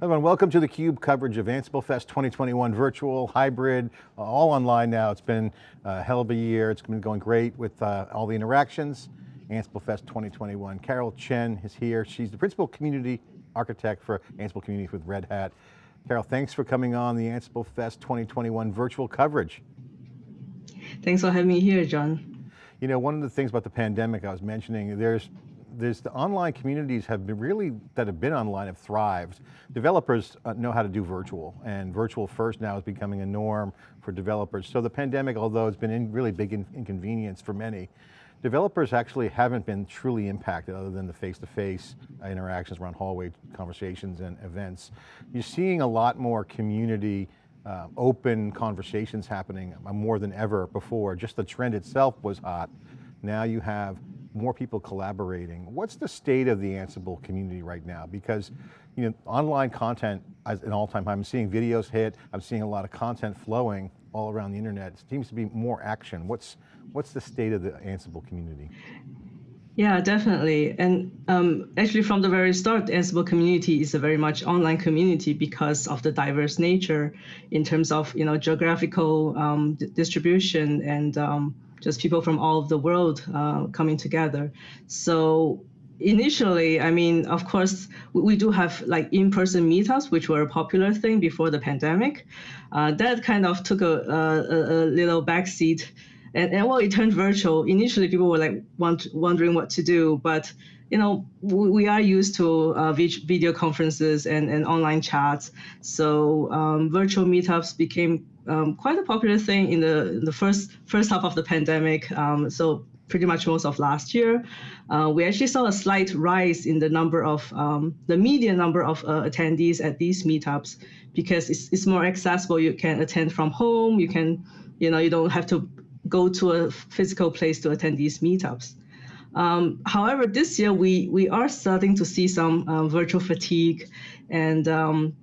Everyone, welcome to theCUBE coverage of Ansible Fest 2021 virtual, hybrid, all online now. It's been a hell of a year. It's been going great with uh, all the interactions. Ansible Fest 2021. Carol Chen is here. She's the principal community architect for Ansible Communities with Red Hat. Carol, thanks for coming on the Ansible Fest 2021 virtual coverage. Thanks for having me here, John. You know, one of the things about the pandemic I was mentioning, there's there's the online communities have been really, that have been online have thrived. Developers uh, know how to do virtual and virtual first now is becoming a norm for developers. So the pandemic, although it's been in really big in inconvenience for many, developers actually haven't been truly impacted other than the face-to-face -face interactions around hallway conversations and events. You're seeing a lot more community uh, open conversations happening more than ever before. Just the trend itself was hot. Now you have more people collaborating. What's the state of the Ansible community right now? Because you know, online content is an all-time high. I'm seeing videos hit, I'm seeing a lot of content flowing all around the internet. It seems to be more action. What's, what's the state of the Ansible community? Yeah, definitely. And um, actually from the very start, Ansible community is a very much online community because of the diverse nature in terms of you know geographical um, distribution and um, just people from all of the world uh, coming together. So initially, I mean, of course, we do have like in-person meetups, which were a popular thing before the pandemic. Uh, that kind of took a, a, a little backseat. And, and well, it turned virtual. Initially, people were like want, wondering what to do, but you know, we, we are used to uh, video conferences and, and online chats. So um, virtual meetups became um, quite a popular thing in the, in the first first half of the pandemic. Um, so pretty much most of last year, uh, we actually saw a slight rise in the number of um, the median number of uh, attendees at these meetups because it's, it's more accessible. You can attend from home. You can, you know, you don't have to go to a physical place to attend these meetups. Um, however, this year we we are starting to see some uh, virtual fatigue, and um,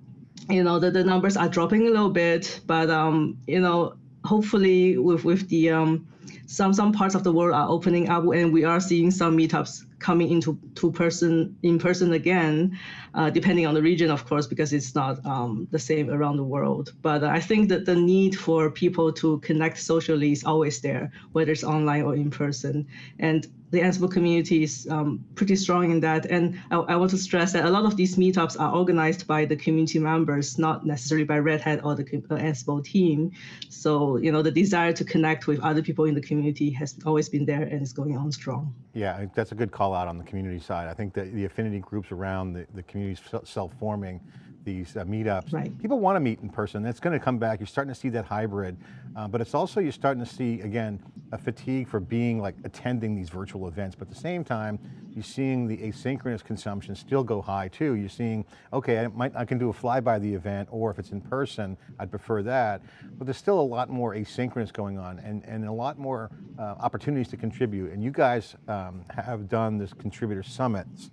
you know, the, the numbers are dropping a little bit, but, um, you know, hopefully with, with the, um, some, some parts of the world are opening up and we are seeing some meetups coming into two person in person again, uh, depending on the region, of course, because it's not um, the same around the world. But I think that the need for people to connect socially is always there, whether it's online or in person. And the Ansible community is um, pretty strong in that. And I, I, want to stress that a lot of these meetups are organized by the community members, not necessarily by Red Hat or the uh, Ansible team. So, you know, the desire to connect with other people in the community has always been there and is going on strong. Yeah, that's a good call out on the community side. I think that the affinity groups around the, the communities self-forming these uh, meetups. Right. People want to meet in person. That's going to come back. You're starting to see that hybrid, uh, but it's also, you're starting to see, again, a fatigue for being like attending these virtual events, but at the same time, you're seeing the asynchronous consumption still go high too. You're seeing, okay, I, might, I can do a flyby the event, or if it's in person, I'd prefer that. But there's still a lot more asynchronous going on and, and a lot more uh, opportunities to contribute. And you guys um, have done this contributor summits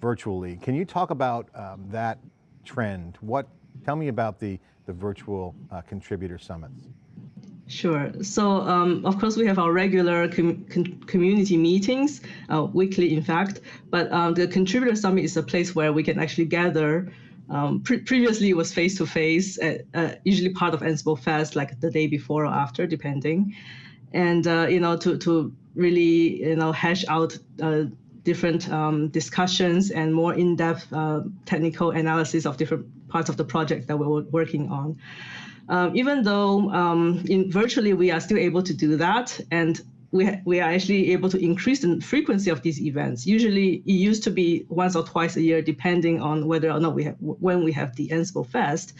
virtually. Can you talk about um, that trend? What, tell me about the, the virtual uh, contributor summits. Sure. So, um, of course, we have our regular com com community meetings, uh, weekly, in fact. But um, the Contributor Summit is a place where we can actually gather. Um, pre previously, it was face to face, uh, usually part of Ansible Fest, like the day before or after, depending. And uh, you know, to to really you know hash out uh, different um, discussions and more in-depth uh, technical analysis of different parts of the project that we're working on. Um, even though um, in virtually we are still able to do that and we, we are actually able to increase the frequency of these events. Usually it used to be once or twice a year, depending on whether or not we have, when we have the Ansible Fest.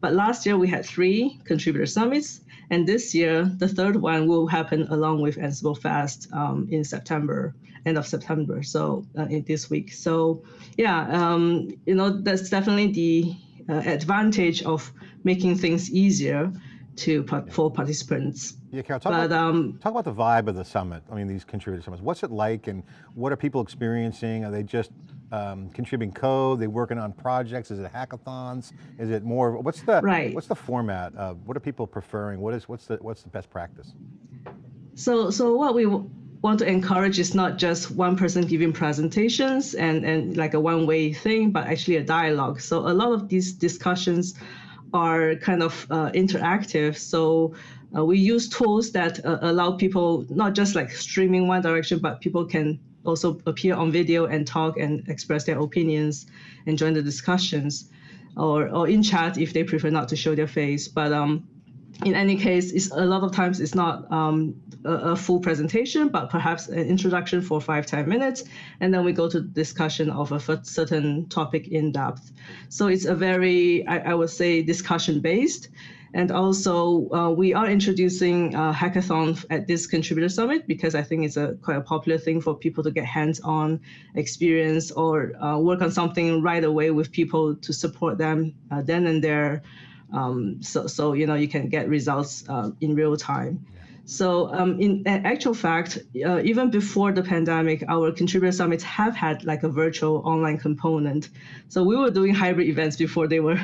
But last year we had three contributor summits, and this year the third one will happen along with Ansible Fest um, in September, end of September, so uh, in this week. So yeah, um, you know that's definitely the uh, advantage of making things easier to for participants. Yeah, Carol, talk, but, about, um, talk about the vibe of the summit. I mean, these contributor summits. What's it like, and what are people experiencing? Are they just um, contributing code? Are they working on projects? Is it hackathons? Is it more? What's the right. What's the format? Of, what are people preferring? What is what's the what's the best practice? So so what we want to encourage is not just one person giving presentations and, and like a one-way thing, but actually a dialogue. So a lot of these discussions are kind of uh, interactive. So uh, we use tools that uh, allow people not just like streaming one direction, but people can also appear on video and talk and express their opinions and join the discussions or, or in chat if they prefer not to show their face. But um, in any case, it's, a lot of times it's not um, a, a, full presentation, but perhaps an introduction for five, 10 minutes. And then we go to discussion of a certain topic in depth. So it's a very, I, I would say, discussion based. And also, uh, we are introducing a hackathon at this contributor summit because I think it's a quite a popular thing for people to get hands-on experience or uh, work on something right away with people to support them uh, then and there. Um, so, so you know you can get results uh, in real time. So um, in actual fact, uh, even before the pandemic, our contributor summits have had like a virtual online component. So we were doing hybrid events before they were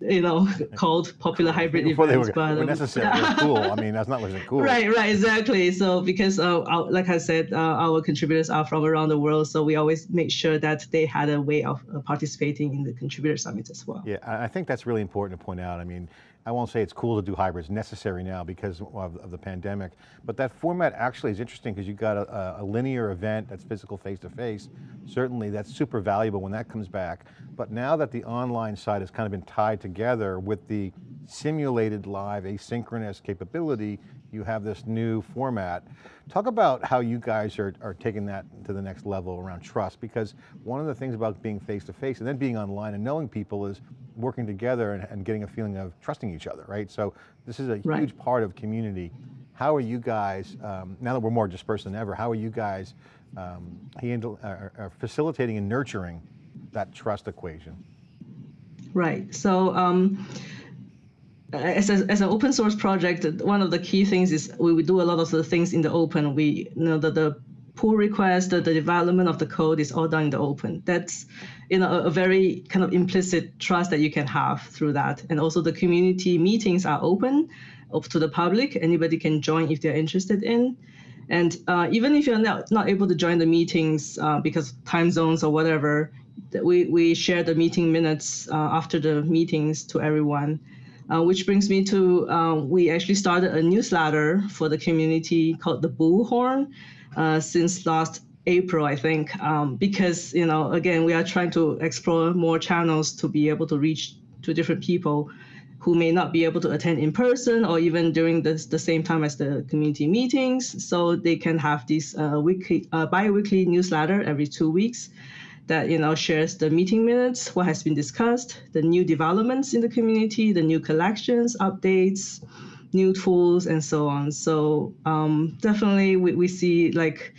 you know, called popular hybrid Before events. They were, but, um, were necessary, cool. I mean, that's not wasn't cool. Right, right, exactly. So because, uh, our, like I said, uh, our contributors are from around the world, so we always make sure that they had a way of uh, participating in the contributor summits as well. Yeah, I think that's really important to point out. I mean, I won't say it's cool to do hybrids, necessary now because of, of the pandemic, but that format actually is interesting because you've got a, a, linear event that's physical face-to-face. -face. Certainly that's super valuable when that comes back. But now that the online side has kind of been tied together with the simulated live asynchronous capability, you have this new format. Talk about how you guys are, are taking that to the next level around trust, because one of the things about being face-to-face -face and then being online and knowing people is working together and, and, getting a feeling of trusting each other, right? So this is a right. huge part of community. How are you guys, um, now that we're more dispersed than ever, how are you guys um, handle, uh, facilitating and nurturing that trust equation? Right, so um, as, a, as an open source project, one of the key things is we, we do a lot of the things in the open. We you know that the pull request, the, the development of the code is all done in the open. That's you know a, a, very kind of implicit trust that you can have through that. And also the community meetings are open up to the public. Anybody can join if they're interested in. And uh, even if you're not, not able to join the meetings uh, because time zones or whatever, we, we share the meeting minutes uh, after the meetings to everyone. Uh, which brings me to uh, we actually started a newsletter for the community called the Bullhorn uh, since last April, I think, um, because you know again we are trying to explore more channels to be able to reach to different people who may not be able to attend in person or even during the, the same time as the community meetings. So they can have this uh, weekly, uh, bi-weekly newsletter every two weeks that you know shares the meeting minutes, what has been discussed, the new developments in the community, the new collections, updates, new tools, and so on. So um, definitely we, we see like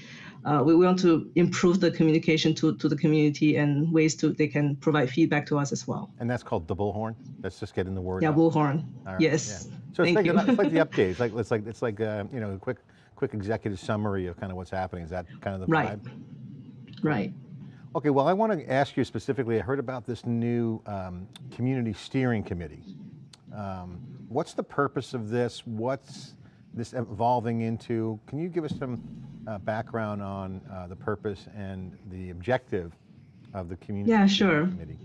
uh, we want to improve the communication to, to the community and ways to they can provide feedback to us as well. And that's called the bullhorn. Let's just get in the word. Yeah, out. bullhorn. Right. Yes. Yeah. So it's like, it's like, the updates. Like it's like it's like uh, you know a quick quick executive summary of kind of what's happening. Is that kind of the right. vibe? Right. Okay, well I want to ask you specifically, I heard about this new um, community steering committee. Um, what's the purpose of this? What's this evolving into? Can you give us some uh, background on uh, the purpose and the objective of the community yeah, sure. committee?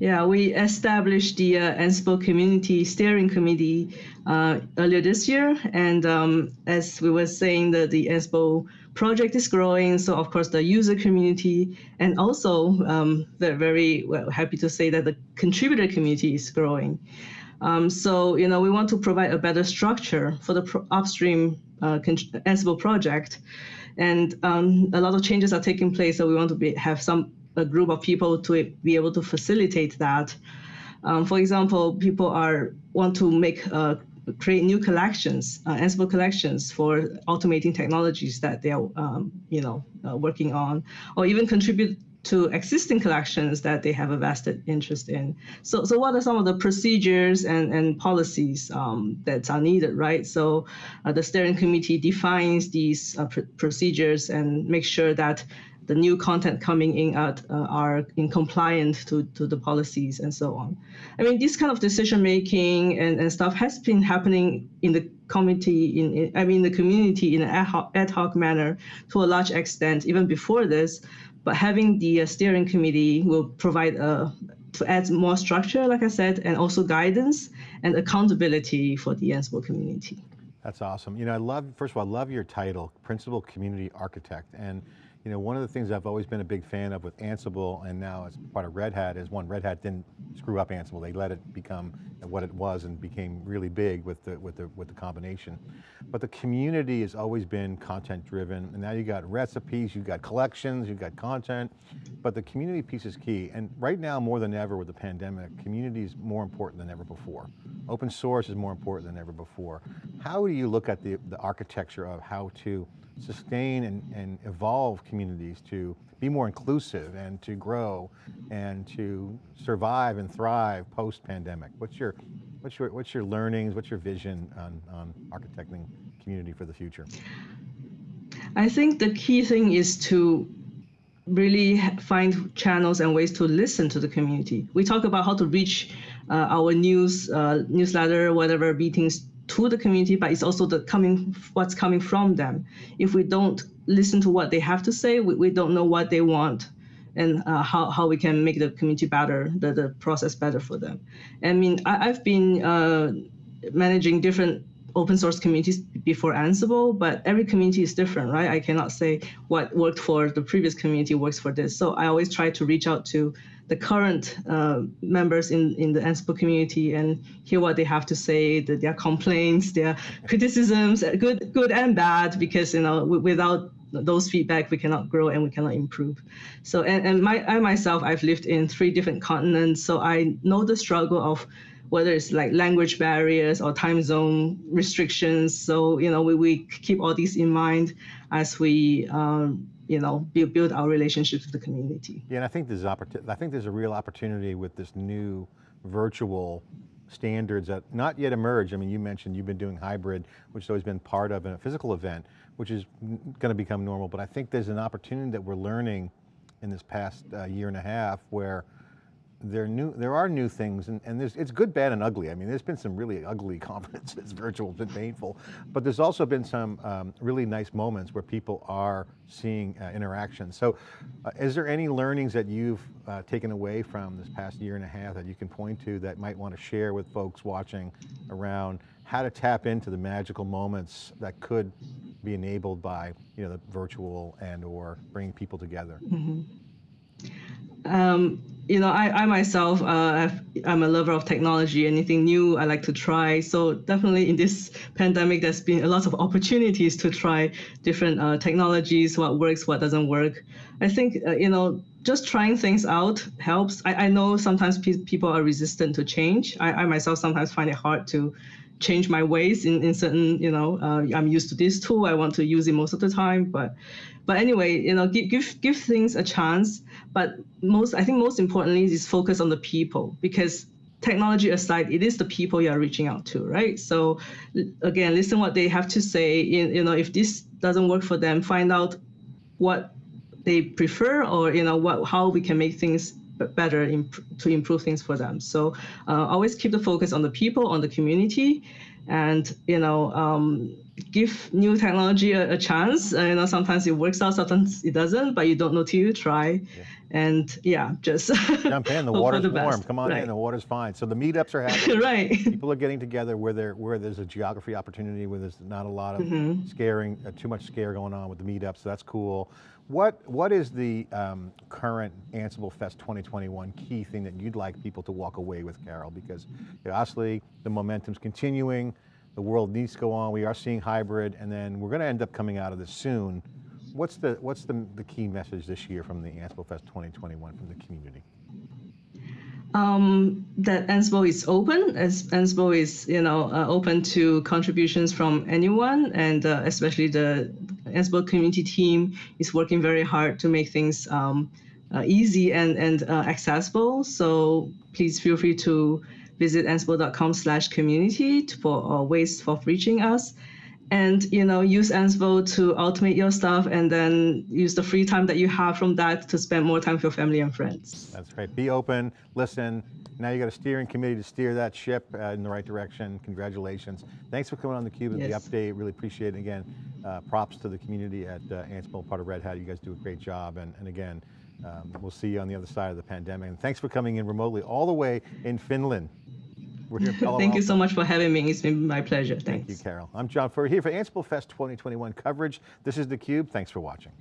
Yeah, we established the uh, Ansible Community Steering Committee uh, earlier this year. And um, as we were saying, that the Ansible project is growing. So of course the user community and also um, they're very well, happy to say that the contributor community is growing. Um, so, you know, we want to provide a better structure for the upstream uh, Ansible project. And um, a lot of changes are taking place. So we want to be, have some a group of people to be able to facilitate that. Um, for example, people are want to make uh, create new collections, uh, Ansible collections for automating technologies that they are, um, you know, uh, working on, or even contribute to existing collections that they have a vested interest in. So, so what are some of the procedures and, and policies um, that are needed, right? So uh, the steering committee defines these uh, pr procedures and make sure that the new content coming in at, uh, are in compliant to, to the policies and so on. I mean, this kind of decision making and, and stuff has been happening in the committee, in, in I mean, the community in an ad hoc, ad hoc manner to a large extent, even before this. But having the uh, steering committee will provide a to add more structure, like I said, and also guidance and accountability for the Ansible community. That's awesome. You know, I love, first of all, I love your title, Principal Community Architect. And you know, one of the things I've always been a big fan of with Ansible and now as part of Red Hat is one, Red Hat didn't screw up Ansible. They let it become what it was and became really big with the, with the, with the combination. But the community has always been content driven and now you got recipes, you've got collections, you've got content, but the community piece is key. And right now more than ever with the pandemic, community is more important than ever before. Open source is more important than ever before. How do you look at the, the architecture of how to sustain and, and evolve communities to be more inclusive and to grow and to survive and thrive post-pandemic? What's your, what's, your, what's your learnings, what's your vision on, on architecting community for the future? I think the key thing is to really find channels and ways to listen to the community. We talk about how to reach uh, our news uh, newsletter, whatever meetings to the community, but it's also the coming what's coming from them. If we don't listen to what they have to say, we, we don't know what they want and uh, how, how we can make the community better, the, the process better for them. I mean, I, have been uh, managing different open source communities before Ansible, but every community is different, right? I cannot say what worked for the previous community works for this. So I always try to reach out to the current uh, members in, in the Ansible community and hear what they have to say, the, their complaints, their criticisms, good, good and bad, because you know without those feedback we cannot grow and we cannot improve. So and, and my I myself I've lived in three different continents, so I know the struggle of whether it's like language barriers or time zone restrictions. So you know we, we keep all these in mind as we um, you know, build, build our relationships with the community. Yeah, and I think there's opportunity. I think there's a real opportunity with this new virtual standards that not yet emerged. I mean, you mentioned you've been doing hybrid, which has always been part of a physical event, which is going to become normal. But I think there's an opportunity that we're learning in this past uh, year and a half where there new there are new things and, and it's good, bad, and ugly. I mean, there's been some really ugly conferences, virtual, has been painful, but there's also been some um, really nice moments where people are seeing uh, interaction. So uh, is there any learnings that you've uh, taken away from this past year and a half that you can point to that might want to share with folks watching around how to tap into the magical moments that could be enabled by you know, the virtual and or bringing people together? Mm -hmm. um, you know, I, I myself, uh, I'm a lover of technology. Anything new, I like to try. So definitely in this pandemic, there's been a lot of opportunities to try different uh, technologies, what works, what doesn't work. I think, uh, you know, just trying things out helps. I, I know sometimes pe people are resistant to change. I, I myself sometimes find it hard to change my ways in, in certain, you know, uh, I'm used to this tool. I want to use it most of the time, but but anyway, you know, give, give, give things a chance. But most, I think most importantly is focus on the people because technology aside, it is the people you are reaching out to, right? So again, listen what they have to say. You know, if this doesn't work for them, find out what they prefer or, you know, what how we can make things better imp to improve things for them. So uh, always keep the focus on the people, on the community, and you know um, give new technology a, a chance. Uh, you know, sometimes it works out, sometimes it doesn't, but you don't know till you try. Yeah. And yeah, just jump in. The water's the warm. Come on right. in. The water's fine. So the meetups are happening. right. People are getting together where there where there's a geography opportunity, where there's not a lot of mm -hmm. scaring, uh, too much scare going on with the meetups. So that's cool. What what is the um, current Ansible Fest 2021 key thing that you'd like people to walk away with, Carol? Because you know, obviously the momentum's continuing the world needs to go on. We are seeing hybrid, and then we're going to end up coming out of this soon. What's the what's the, the key message this year from the Ansible Fest 2021 from the community? Um, that Ansible is open, as Ansible is you know uh, open to contributions from anyone, and uh, especially the Ansible community team is working very hard to make things um, uh, easy and and uh, accessible. So please feel free to visit ansible.com slash community for uh, ways of reaching us. And you know use Ansible to automate your stuff, and then use the free time that you have from that to spend more time with your family and friends. That's great Be open, listen. Now you got a steering committee to steer that ship uh, in the right direction. Congratulations. Thanks for coming on theCUBE and Yes. the update. Really appreciate it. Again, uh, props to the community at uh, Ansible, part of Red Hat. You guys do a great job. And, and again, um, we'll see you on the other side of the pandemic. And thanks for coming in remotely all the way in Finland. We're here Thank you so much for having me. It's been my pleasure. Thank you, Carol. I'm John Furrier here for Ansible Fest 2021 coverage. This is theCUBE. Thanks for watching.